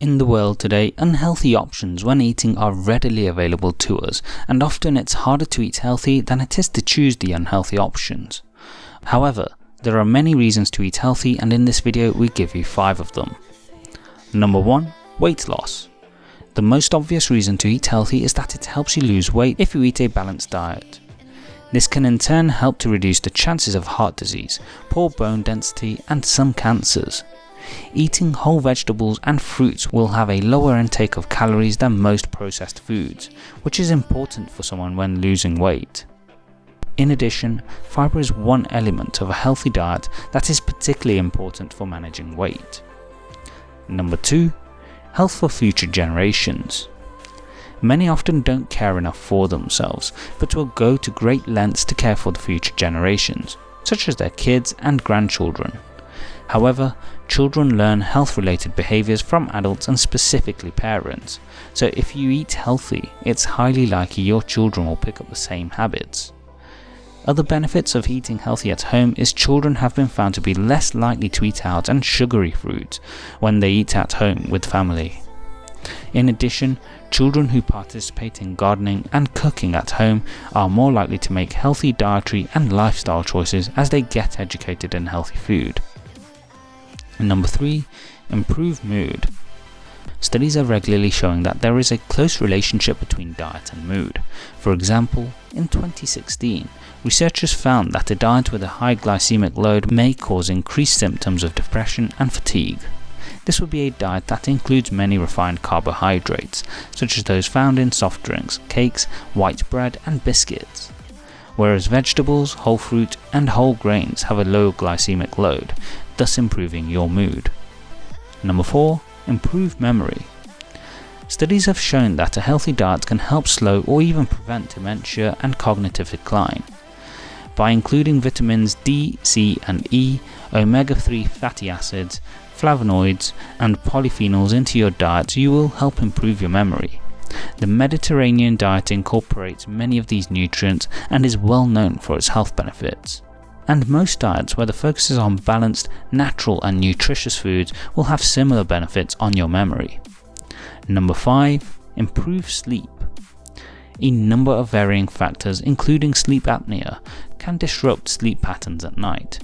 In the world today, unhealthy options when eating are readily available to us, and often it's harder to eat healthy than it is to choose the unhealthy options. However, there are many reasons to eat healthy and in this video we give you 5 of them. Number 1. Weight loss. The most obvious reason to eat healthy is that it helps you lose weight if you eat a balanced diet. This can in turn help to reduce the chances of heart disease, poor bone density and some cancers. Eating whole vegetables and fruits will have a lower intake of calories than most processed foods, which is important for someone when losing weight. In addition, fibre is one element of a healthy diet that is particularly important for managing weight. Number 2. Health for future generations. Many often don't care enough for themselves, but will go to great lengths to care for the future generations, such as their kids and grandchildren. However, children learn health related behaviours from adults and specifically parents, so if you eat healthy, it's highly likely your children will pick up the same habits. Other benefits of eating healthy at home is children have been found to be less likely to eat out and sugary foods when they eat at home with family. In addition, children who participate in gardening and cooking at home are more likely to make healthy dietary and lifestyle choices as they get educated in healthy food. Number 3. Improve mood. Studies are regularly showing that there is a close relationship between diet and mood. For example, in 2016, researchers found that a diet with a high glycemic load may cause increased symptoms of depression and fatigue. This would be a diet that includes many refined carbohydrates, such as those found in soft drinks, cakes, white bread and biscuits. Whereas vegetables, whole fruit and whole grains have a low glycemic load, thus improving your mood. Number 4. Improve memory. Studies have shown that a healthy diet can help slow or even prevent dementia and cognitive decline. By including vitamins D, C and E, omega-3 fatty acids, flavonoids and polyphenols into your diet you will help improve your memory. The Mediterranean diet incorporates many of these nutrients and is well known for its health benefits and most diets where the focus is on balanced, natural and nutritious foods will have similar benefits on your memory. Number 5. Improve sleep. A number of varying factors including sleep apnea can disrupt sleep patterns at night.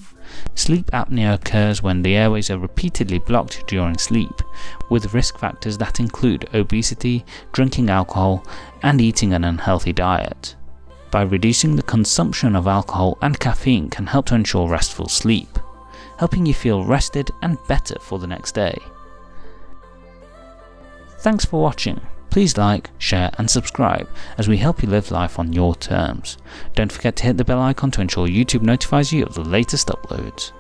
Sleep apnea occurs when the airways are repeatedly blocked during sleep, with risk factors that include obesity, drinking alcohol, and eating an unhealthy diet by reducing the consumption of alcohol and caffeine can help to ensure restful sleep, helping you feel rested and better for the next day. Thanks for watching. Please like, share and subscribe as we help you live life on your terms. Don't forget to hit the bell icon to ensure YouTube notifies you of the latest uploads.